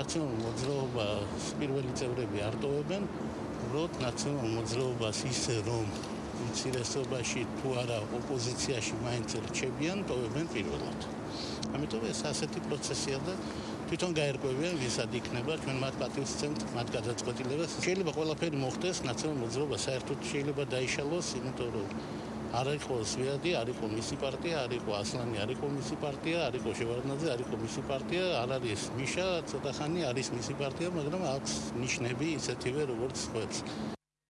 ნაციონალურ მოძრაობას პირველი წევრები არ ტოვებენ, უბრალოდ ნაციონალურ მოძრაობას ისე რომ უმცირესობაში თუ არა ოპოზიციაში მაინც რჩებიან, ტოვებენ პირველად. ამიტომ ეს ასეთი პროცესია და თვითონ გაერკვევიან ვისად იქნება ჩვენ მათ პატივს ვცემთ მათ გადაწყვეტილებას. შეიძლება ყველაფერი მოხდეს ნაციონალურ მოძრაობას საერთოდ შეიძლება დაიშალოს, იმიტომ რომ არ იყო სვიადი, არ იყო მისი პარტია, არ იყო ასლანი, არ იყო მისი პარტია, არ იყო შევარდნაძე, არ იყო მისი პარტია, არ არის მიშა, ცოტა ხანი არის მისი პარტია, მაგრამ აქვს ნიშნები ისეთივე როგორც ხოც.